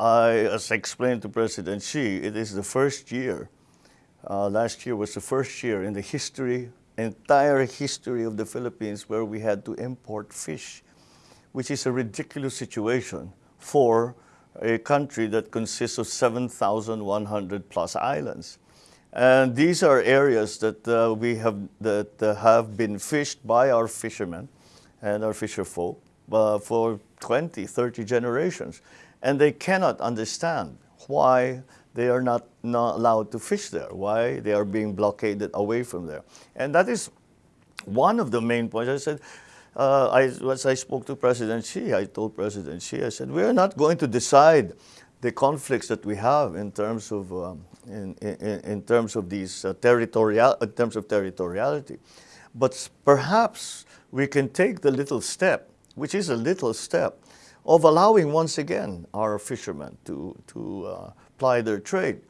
I, as explained to President Xi, it is the first year, uh, last year was the first year in the history, entire history of the Philippines where we had to import fish, which is a ridiculous situation for a country that consists of 7,100 plus islands. And these are areas that uh, we have that uh, have been fished by our fishermen and our fisher folk uh, for 20, 30 generations. And they cannot understand why they are not, not allowed to fish there, why they are being blockaded away from there. And that is one of the main points. I said, uh, I, as I spoke to President Xi, I told President Xi, I said, we are not going to decide the conflicts that we have in terms of um, in, in, in, terms of these uh, territorial in terms of territoriality, but perhaps we can take the little step, which is a little step, of allowing once again our fishermen to to uh, ply their trade.